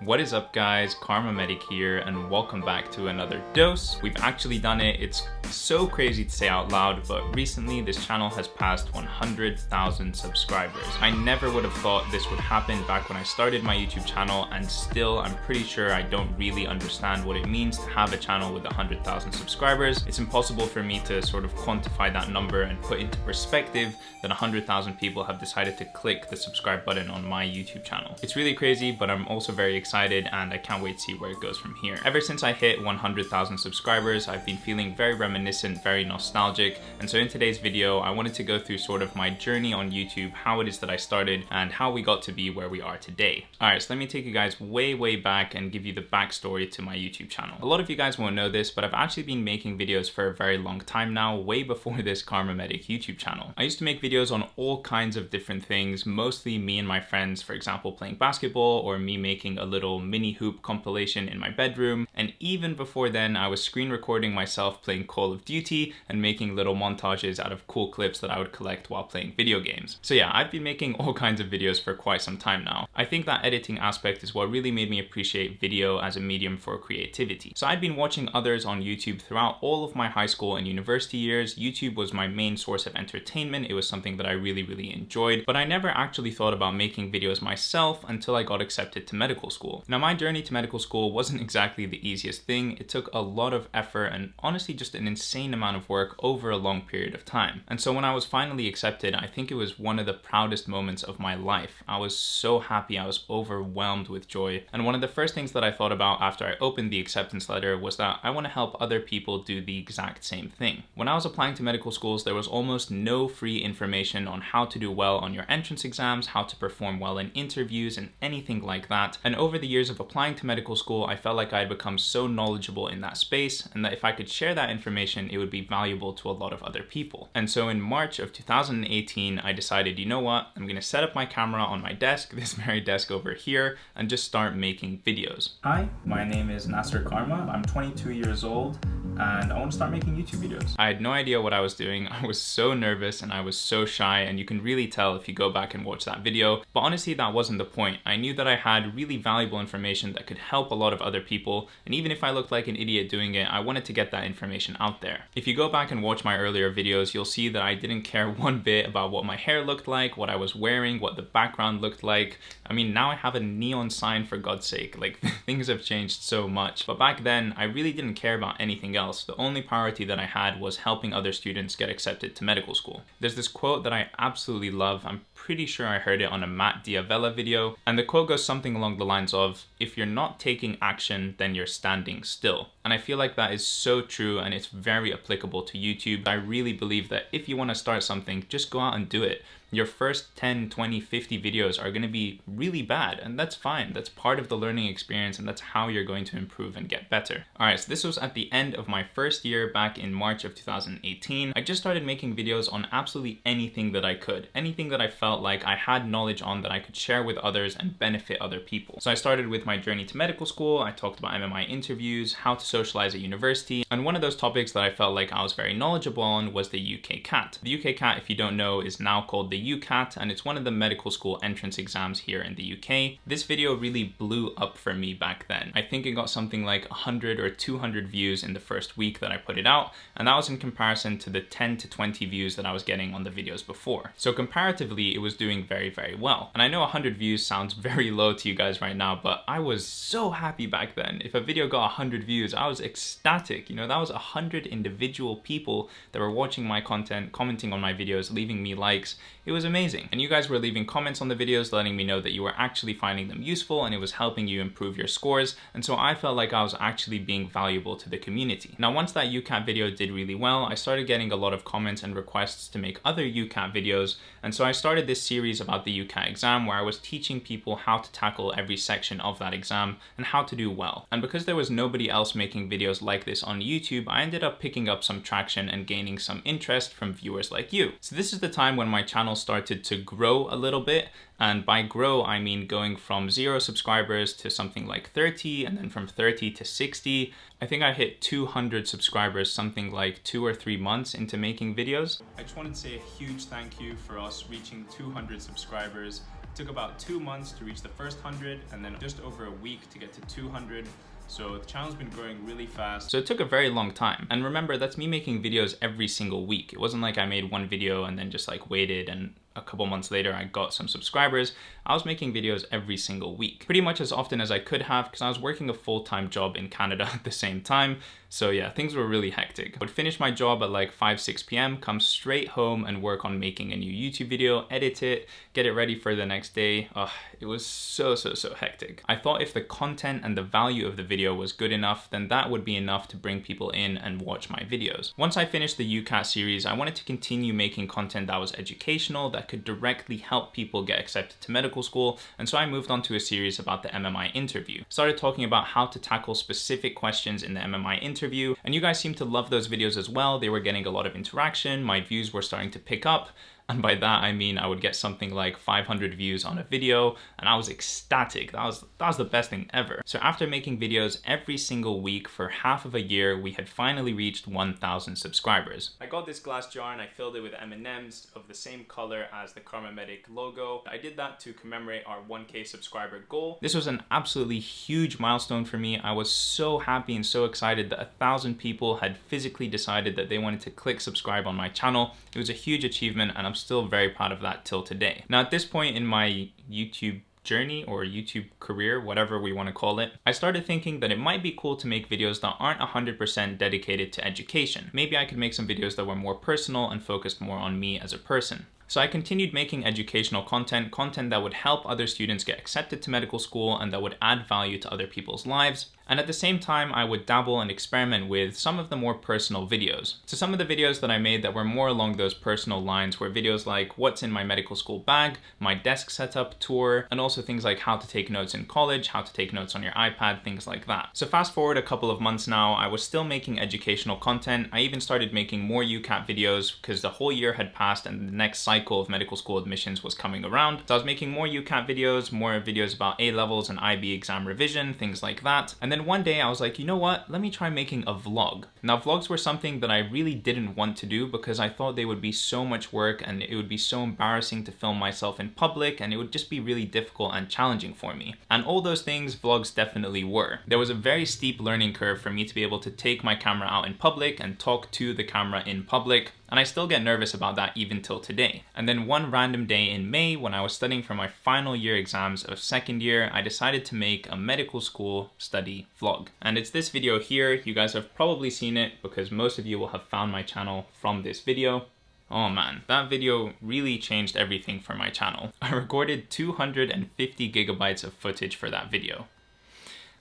What is up guys, Kharma Medic here and welcome back to another dose. We've actually done it, it's so crazy to say out loud, but recently this channel has passed 100,000 subscribers. I never would have thought this would happen back when I started my YouTube channel and still I'm pretty sure I don't really understand what it means to have a channel with 100,000 subscribers. It's impossible for me to sort of quantify that number and put into perspective that 100,000 people have decided to click the subscribe button on my YouTube channel. It's really crazy, but I'm also very excited and I can't wait to see where it goes from here. Ever since I hit 100,000 subscribers, I've been feeling very reminiscent, very nostalgic. And so in today's video, I wanted to go through sort of my journey on YouTube, how it is that I started and how we got to be where we are today. All right, so let me take you guys way, way back and give you the backstory to my YouTube channel. A lot of you guys won't know this, but I've actually been making videos for a very long time now, way before this Kharma Medic YouTube channel. I used to make videos on all kinds of different things, mostly me and my friends, for example, playing basketball or me making a little mini hoop compilation in my bedroom. And even before then, I was screen recording myself playing Call of Duty and making little montages out of cool clips that I would collect while playing video games. So yeah, I've been making all kinds of videos for quite some time now. I think that editing aspect is what really made me appreciate video as a medium for creativity. So I'd been watching others on YouTube throughout all of my high school and university years. YouTube was my main source of entertainment. It was something that I really, really enjoyed, but I never actually thought about making videos myself until I got accepted to medical school school. Now my journey to medical school wasn't exactly the easiest thing. It took a lot of effort and honestly just an insane amount of work over a long period of time. And so when I was finally accepted, I think it was one of the proudest moments of my life. I was so happy, I was overwhelmed with joy. And one of the first things that I thought about after I opened the acceptance letter was that I want to help other people do the exact same thing. When I was applying to medical schools, there was almost no free information on how to do well on your entrance exams, how to perform well in interviews and anything like that. And over the the years of applying to medical school, I felt like I had become so knowledgeable in that space and that if I could share that information, it would be valuable to a lot of other people. And so in March of 2018, I decided, you know what, I'm gonna set up my camera on my desk, this very desk over here, and just start making videos. Hi, my name is Nasser Kharma. I'm 22 years old and I want to start making YouTube videos. I had no idea what I was doing. I was so nervous and I was so shy and you can really tell if you go back and watch that video. But honestly, that wasn't the point. I knew that I had really valuable information that could help a lot of other people. And even if I looked like an idiot doing it, I wanted to get that information out there. If you go back and watch my earlier videos, you'll see that I didn't care one bit about what my hair looked like, what I was wearing, what the background looked like. I mean, now I have a neon sign for God's sake. Like things have changed so much. But back then, I really didn't care about anything else else. The only priority that I had was helping other students get accepted to medical school. There's this quote that I absolutely love. I'm pretty sure I heard it on a Matt D'Avella video. And the quote goes something along the lines of, if you're not taking action, then you're standing still. And I feel like that is so true and it's very applicable to YouTube. I really believe that if you want to start something, just go out and do it your first 10, 20, 50 videos are going to be really bad and that's fine. That's part of the learning experience and that's how you're going to improve and get better. All right, so this was at the end of my first year back in March of 2018. I just started making videos on absolutely anything that I could, anything that I felt like I had knowledge on that I could share with others and benefit other people. So I started with my journey to medical school. I talked about MMI interviews, how to socialize at university. And one of those topics that I felt like I was very knowledgeable on was the UK CAT. The UK CAT, if you don't know, is now called the the UCAT and it's one of the medical school entrance exams here in the UK. This video really blew up for me back then. I think it got something like 100 or 200 views in the first week that I put it out and that was in comparison to the 10 to 20 views that I was getting on the videos before. So comparatively it was doing very very well. And I know 100 views sounds very low to you guys right now but I was so happy back then. If a video got 100 views I was ecstatic. You know that was 100 individual people that were watching my content, commenting on my videos, leaving me likes. It was amazing. And you guys were leaving comments on the videos letting me know that you were actually finding them useful and it was helping you improve your scores. And so I felt like I was actually being valuable to the community. Now, once that UCAT video did really well, I started getting a lot of comments and requests to make other UCAT videos. And so I started this series about the UCAT exam where I was teaching people how to tackle every section of that exam and how to do well. And because there was nobody else making videos like this on YouTube, I ended up picking up some traction and gaining some interest from viewers like you. So this is the time when my channel started to grow a little bit. And by grow, I mean going from zero subscribers to something like 30, and then from 30 to 60. I think I hit 200 subscribers something like two or three months into making videos. I just wanted to say a huge thank you for us reaching 200 subscribers It took about two months to reach the first 100 and then just over a week to get to 200 so the channel's been growing really fast. So it took a very long time. And remember, that's me making videos every single week. It wasn't like I made one video and then just like waited and a couple months later I got some subscribers. I was making videos every single week, pretty much as often as I could have because I was working a full-time job in Canada at the same time. So yeah, things were really hectic. I would finish my job at like 5, 6 p.m., come straight home and work on making a new YouTube video, edit it, get it ready for the next day. Ugh, it was so, so, so hectic. I thought if the content and the value of the video was good enough, then that would be enough to bring people in and watch my videos. Once I finished the UCAT series, I wanted to continue making content that was educational, could directly help people get accepted to medical school, and so I moved on to a series about the MMI interview. Started talking about how to tackle specific questions in the MMI interview, and you guys seem to love those videos as well. They were getting a lot of interaction, my views were starting to pick up, and by that, I mean I would get something like 500 views on a video and I was ecstatic. That was, that was the best thing ever. So after making videos every single week for half of a year, we had finally reached 1,000 subscribers. I got this glass jar and I filled it with M&Ms of the same color as the Kharma Medic logo. I did that to commemorate our 1k subscriber goal. This was an absolutely huge milestone for me. I was so happy and so excited that a thousand people had physically decided that they wanted to click subscribe on my channel. It was a huge achievement and I'm still very proud of that till today. Now at this point in my YouTube journey or YouTube career, whatever we want to call it, I started thinking that it might be cool to make videos that aren't 100% dedicated to education. Maybe I could make some videos that were more personal and focused more on me as a person. So I continued making educational content, content that would help other students get accepted to medical school and that would add value to other people's lives. And at the same time, I would dabble and experiment with some of the more personal videos. So some of the videos that I made that were more along those personal lines were videos like what's in my medical school bag, my desk setup tour, and also things like how to take notes in college, how to take notes on your iPad, things like that. So fast forward a couple of months now, I was still making educational content. I even started making more UCAT videos because the whole year had passed and the next cycle of medical school admissions was coming around. So I was making more UCAT videos, more videos about A levels and IB exam revision, things like that. And then then one day I was like, you know what? Let me try making a vlog. Now vlogs were something that I really didn't want to do because I thought they would be so much work and it would be so embarrassing to film myself in public and it would just be really difficult and challenging for me. And all those things vlogs definitely were. There was a very steep learning curve for me to be able to take my camera out in public and talk to the camera in public and I still get nervous about that even till today. And then one random day in May, when I was studying for my final year exams of second year, I decided to make a medical school study vlog. And it's this video here. You guys have probably seen it because most of you will have found my channel from this video. Oh man, that video really changed everything for my channel. I recorded 250 gigabytes of footage for that video.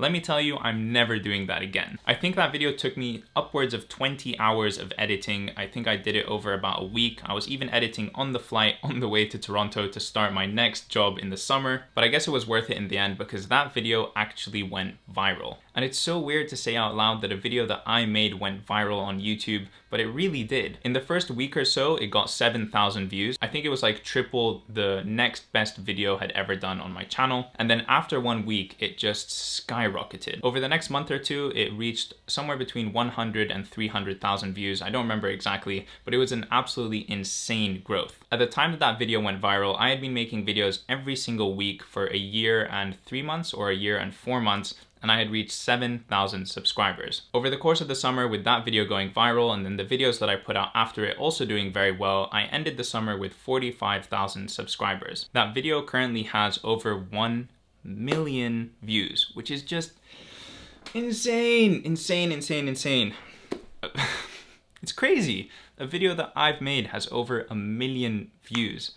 Let me tell you, I'm never doing that again. I think that video took me upwards of 20 hours of editing. I think I did it over about a week. I was even editing on the flight on the way to Toronto to start my next job in the summer, but I guess it was worth it in the end because that video actually went viral. And it's so weird to say out loud that a video that I made went viral on YouTube, but it really did. In the first week or so, it got 7,000 views. I think it was like triple the next best video had ever done on my channel. And then after one week, it just skyrocketed. Over the next month or two, it reached somewhere between 100 and 300,000 views. I don't remember exactly, but it was an absolutely insane growth. At the time that that video went viral, I had been making videos every single week for a year and three months or a year and four months and I had reached 7,000 subscribers. Over the course of the summer with that video going viral and then the videos that I put out after it also doing very well, I ended the summer with 45,000 subscribers. That video currently has over 1 million views, which is just insane, insane, insane, insane. it's crazy. A video that I've made has over a million views.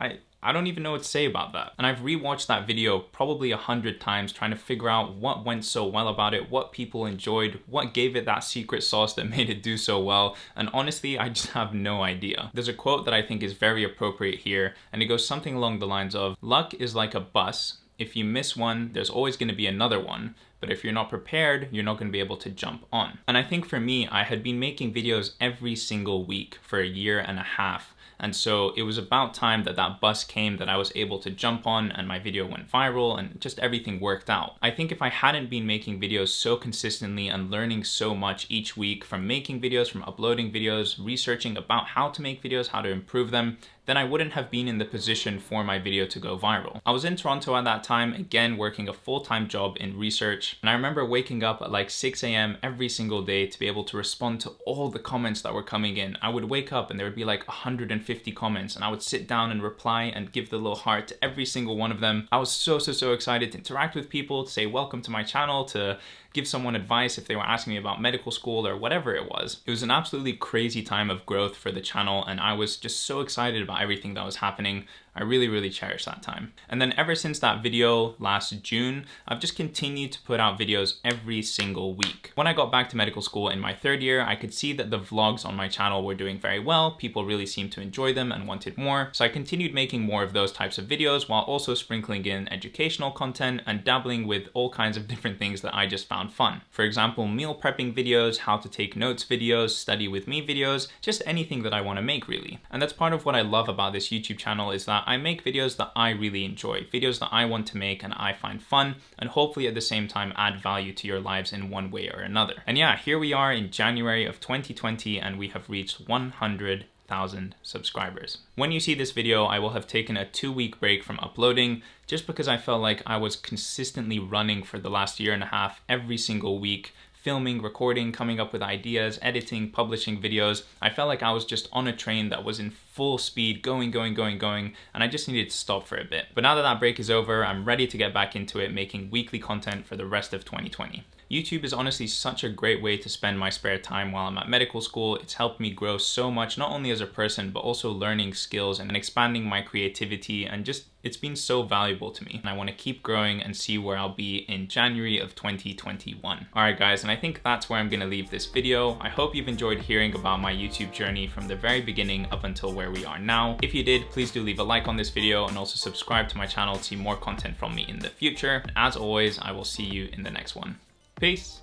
I, I don't even know what to say about that. And I've rewatched that video probably a hundred times trying to figure out what went so well about it, what people enjoyed, what gave it that secret sauce that made it do so well. And honestly, I just have no idea. There's a quote that I think is very appropriate here, and it goes something along the lines of, luck is like a bus. If you miss one, there's always gonna be another one but if you're not prepared, you're not gonna be able to jump on. And I think for me, I had been making videos every single week for a year and a half and so it was about time that that bus came that I was able to jump on and my video went viral and just everything worked out. I think if I hadn't been making videos so consistently and learning so much each week from making videos, from uploading videos, researching about how to make videos, how to improve them, then I wouldn't have been in the position for my video to go viral. I was in Toronto at that time, again, working a full-time job in research. And I remember waking up at like 6 a.m. every single day to be able to respond to all the comments that were coming in. I would wake up and there would be like 150 comments and I would sit down and reply and give the little heart to every single one of them. I was so, so, so excited to interact with people, to say welcome to my channel, to give someone advice if they were asking me about medical school or whatever it was. It was an absolutely crazy time of growth for the channel and I was just so excited about everything that was happening. I really, really cherish that time. And then ever since that video last June, I've just continued to put out videos every single week. When I got back to medical school in my third year, I could see that the vlogs on my channel were doing very well. People really seemed to enjoy them and wanted more. So I continued making more of those types of videos while also sprinkling in educational content and dabbling with all kinds of different things that I just found fun. For example, meal prepping videos, how to take notes videos, study with me videos, just anything that I want to make really. And that's part of what I love about this YouTube channel is that I make videos that I really enjoy, videos that I want to make and I find fun, and hopefully at the same time add value to your lives in one way or another. And yeah, here we are in January of 2020 and we have reached 100 thousand subscribers. When you see this video, I will have taken a two week break from uploading just because I felt like I was consistently running for the last year and a half every single week filming, recording, coming up with ideas, editing, publishing videos. I felt like I was just on a train that was in full speed, going, going, going, going, and I just needed to stop for a bit. But now that that break is over, I'm ready to get back into it, making weekly content for the rest of 2020. YouTube is honestly such a great way to spend my spare time while I'm at medical school. It's helped me grow so much, not only as a person, but also learning skills and expanding my creativity and just it's been so valuable to me and I want to keep growing and see where I'll be in January of 2021. Alright guys, and I think that's where I'm going to leave this video. I hope you've enjoyed hearing about my YouTube journey from the very beginning up until where we are now. If you did, please do leave a like on this video and also subscribe to my channel to see more content from me in the future. And as always, I will see you in the next one. Peace.